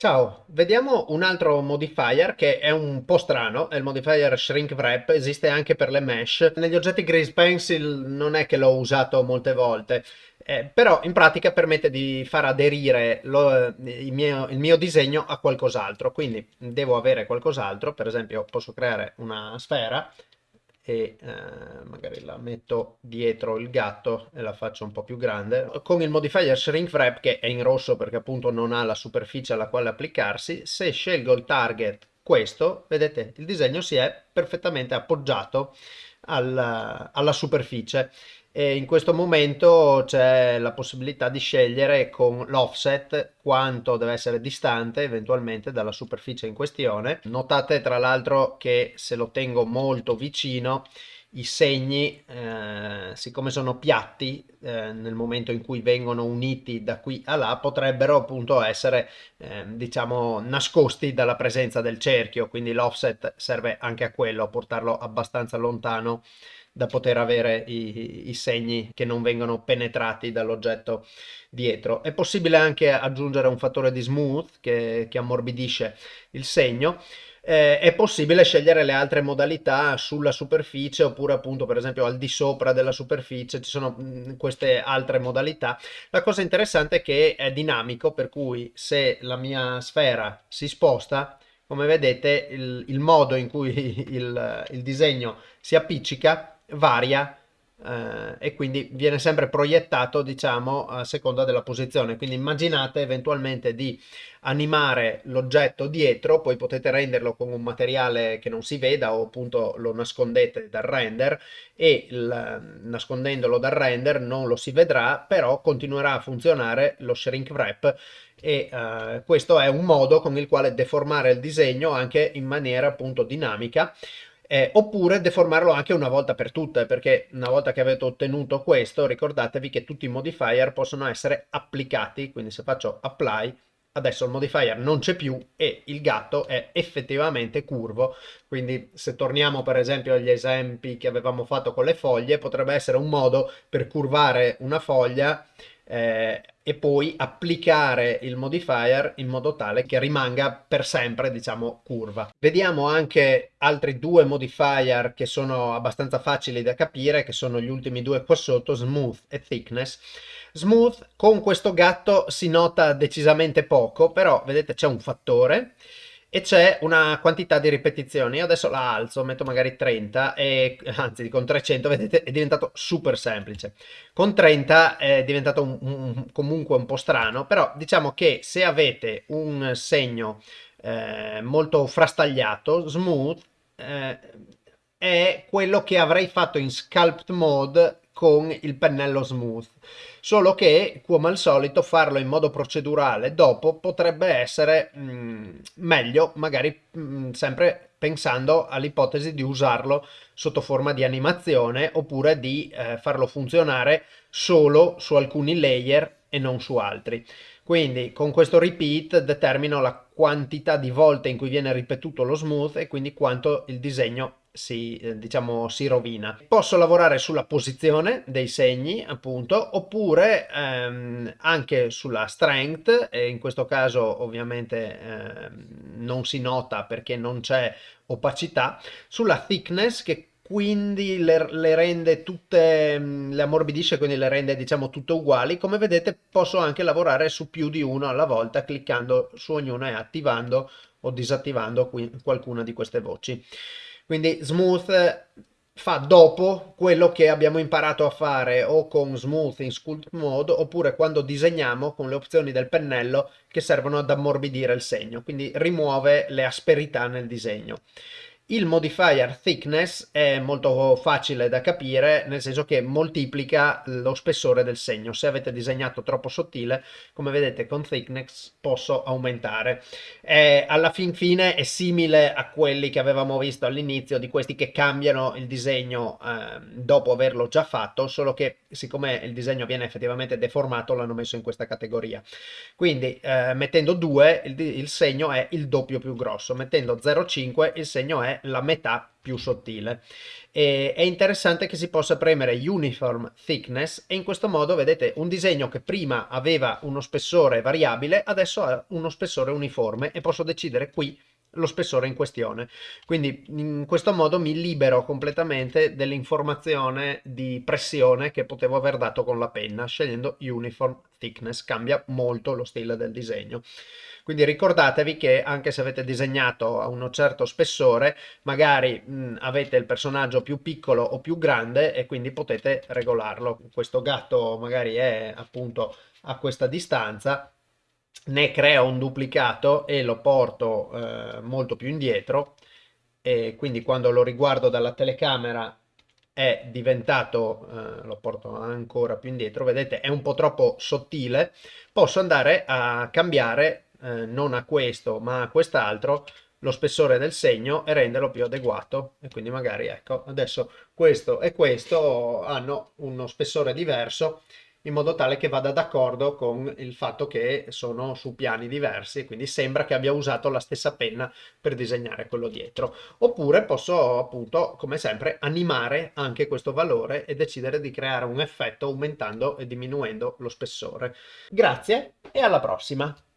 Ciao, vediamo un altro modifier che è un po' strano, è il modifier Shrink Wrap, esiste anche per le mesh. Negli oggetti Grease Pencil non è che l'ho usato molte volte, eh, però in pratica permette di far aderire lo, il, mio, il mio disegno a qualcos'altro, quindi devo avere qualcos'altro, per esempio posso creare una sfera e eh, magari la metto dietro il gatto e la faccio un po' più grande con il modifier shrink wrap che è in rosso perché appunto non ha la superficie alla quale applicarsi se scelgo il target questo vedete il disegno si è perfettamente appoggiato alla, alla superficie e in questo momento c'è la possibilità di scegliere con l'offset quanto deve essere distante eventualmente dalla superficie in questione. Notate tra l'altro che se lo tengo molto vicino i segni, eh, siccome sono piatti, eh, nel momento in cui vengono uniti da qui a là, potrebbero appunto essere, eh, diciamo, nascosti dalla presenza del cerchio, quindi l'offset serve anche a quello, a portarlo abbastanza lontano da poter avere i, i segni che non vengono penetrati dall'oggetto dietro. È possibile anche aggiungere un fattore di smooth che, che ammorbidisce il segno. Eh, è possibile scegliere le altre modalità sulla superficie oppure appunto per esempio al di sopra della superficie ci sono mm, queste altre modalità la cosa interessante è che è dinamico per cui se la mia sfera si sposta come vedete il, il modo in cui il, il disegno si appiccica varia eh, e quindi viene sempre proiettato diciamo a seconda della posizione. Quindi immaginate eventualmente di animare l'oggetto dietro poi potete renderlo con un materiale che non si veda o appunto lo nascondete dal render e il, nascondendolo dal render non lo si vedrà però continuerà a funzionare lo shrink wrap e uh, questo è un modo con il quale deformare il disegno anche in maniera appunto dinamica eh, oppure deformarlo anche una volta per tutte, perché una volta che avete ottenuto questo, ricordatevi che tutti i modifier possono essere applicati, quindi se faccio apply, adesso il modifier non c'è più e il gatto è effettivamente curvo, quindi se torniamo per esempio agli esempi che avevamo fatto con le foglie, potrebbe essere un modo per curvare una foglia eh, e poi applicare il modifier in modo tale che rimanga per sempre diciamo curva. Vediamo anche altri due modifier che sono abbastanza facili da capire che sono gli ultimi due qua sotto smooth e thickness. Smooth con questo gatto si nota decisamente poco però vedete c'è un fattore e c'è una quantità di ripetizioni. Io adesso la alzo, metto magari 30 e anzi con 300 vedete è diventato super semplice. Con 30 è diventato un, un, comunque un po' strano, però diciamo che se avete un segno eh, molto frastagliato, smooth, eh, è quello che avrei fatto in sculpt mode con il pennello smooth. Solo che come al solito farlo in modo procedurale dopo potrebbe essere mh, mm, meglio magari mh, mm, sempre pensando all'ipotesi di usarlo sotto forma di animazione oppure di eh, farlo funzionare solo su alcuni layer e non su altri. Quindi con questo repeat determino la quantità di volte in cui viene ripetuto lo smooth e quindi quanto il disegno si, eh, diciamo, si rovina. Posso lavorare sulla posizione dei segni, appunto, oppure ehm, anche sulla strength, e in questo caso ovviamente ehm, non si nota perché non c'è opacità, sulla thickness che quindi le, le, rende tutte, mm, le ammorbidisce, quindi le rende diciamo tutte uguali. Come vedete posso anche lavorare su più di uno alla volta cliccando su ognuna e attivando o disattivando qualcuna di queste voci. Quindi Smooth fa dopo quello che abbiamo imparato a fare o con Smooth in Sculpt Mode oppure quando disegniamo con le opzioni del pennello che servono ad ammorbidire il segno, quindi rimuove le asperità nel disegno. Il modifier thickness è molto facile da capire, nel senso che moltiplica lo spessore del segno. Se avete disegnato troppo sottile, come vedete con thickness posso aumentare. È, alla fin fine è simile a quelli che avevamo visto all'inizio, di questi che cambiano il disegno eh, dopo averlo già fatto, solo che siccome il disegno viene effettivamente deformato, l'hanno messo in questa categoria. Quindi eh, mettendo 2 il, il segno è il doppio più grosso, mettendo 0,5 il segno è la metà più sottile. E è interessante che si possa premere Uniform Thickness e in questo modo vedete un disegno che prima aveva uno spessore variabile, adesso ha uno spessore uniforme e posso decidere qui lo spessore in questione. Quindi in questo modo mi libero completamente dell'informazione di pressione che potevo aver dato con la penna scegliendo Uniform Thickness, cambia molto lo stile del disegno. Quindi ricordatevi che anche se avete disegnato a uno certo spessore, magari mh, avete il personaggio più piccolo o più grande e quindi potete regolarlo. Questo gatto magari è appunto a questa distanza, ne creo un duplicato e lo porto eh, molto più indietro. E quindi quando lo riguardo dalla telecamera è diventato, eh, lo porto ancora più indietro, vedete è un po' troppo sottile, posso andare a cambiare eh, non a questo ma a quest'altro lo spessore del segno e renderlo più adeguato. E quindi magari ecco adesso questo e questo hanno uno spessore diverso in modo tale che vada d'accordo con il fatto che sono su piani diversi, quindi sembra che abbia usato la stessa penna per disegnare quello dietro. Oppure posso appunto, come sempre, animare anche questo valore e decidere di creare un effetto aumentando e diminuendo lo spessore. Grazie e alla prossima!